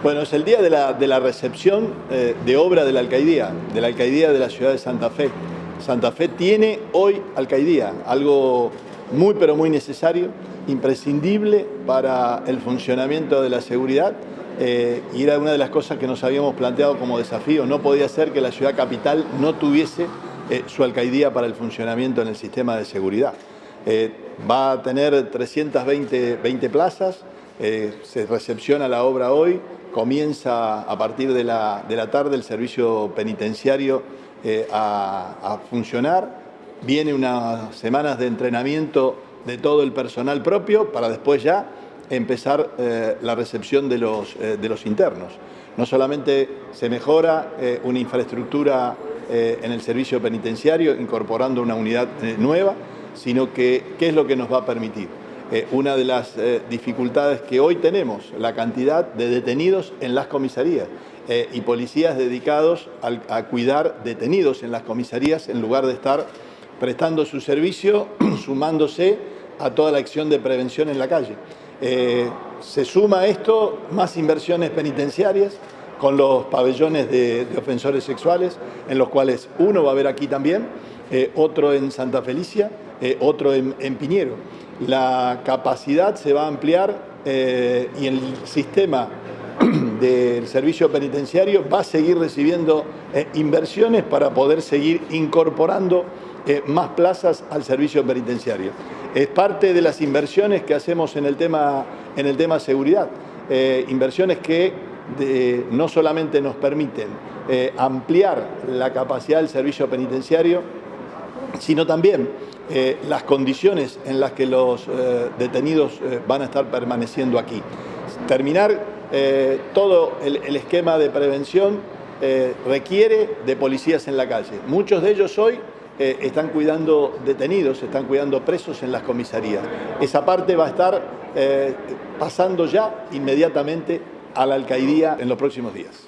Bueno, es el día de la, de la recepción eh, de obra de la alcaidía, de la alcaidía de la ciudad de Santa Fe. Santa Fe tiene hoy alcaidía, algo muy pero muy necesario, imprescindible para el funcionamiento de la seguridad eh, y era una de las cosas que nos habíamos planteado como desafío. No podía ser que la ciudad capital no tuviese eh, su alcaidía para el funcionamiento en el sistema de seguridad. va a tener 320 20 plazas, se recepciona la obra hoy, comienza a partir de la, tarde el servicio penitenciario eh, a, funcionar, viene unas semanas de entrenamiento de todo el personal propio para después ya empezar eh, la recepción de los, eh, de los internos. No solamente se mejora una infraestructura en el servicio penitenciario incorporando una unidad nueva, sino que qué es lo que nos va a permitir eh, una de las eh, dificultades que hoy tenemos, la cantidad de detenidos en las comisarías eh, y policías dedicados a, cuidar detenidos en las comisarías en lugar de estar prestando su servicio, sumándose a toda la acción de prevención en la calle. se suma a esto más inversiones penitenciarias con los pabellones de, ofensores sexuales, en los cuales uno va a haber aquí también, otro en Santa Felicia, otro en Piñero la capacidad se va a ampliar eh, y el sistema del servicio penitenciario va a seguir recibiendo eh, inversiones para poder seguir incorporando eh, más plazas al servicio penitenciario. Es parte de las inversiones que hacemos en el tema, en el tema seguridad, inversiones que no solamente nos permiten ampliar la capacidad del servicio penitenciario, sino también eh, las condiciones en las que los eh, detenidos eh, van a estar permaneciendo aquí. Terminar todo el, esquema de prevención requiere de policías en la calle. Muchos de ellos hoy están cuidando detenidos, están cuidando presos en las comisarías. Esa parte va a estar pasando ya inmediatamente a la alcaidía en los próximos días.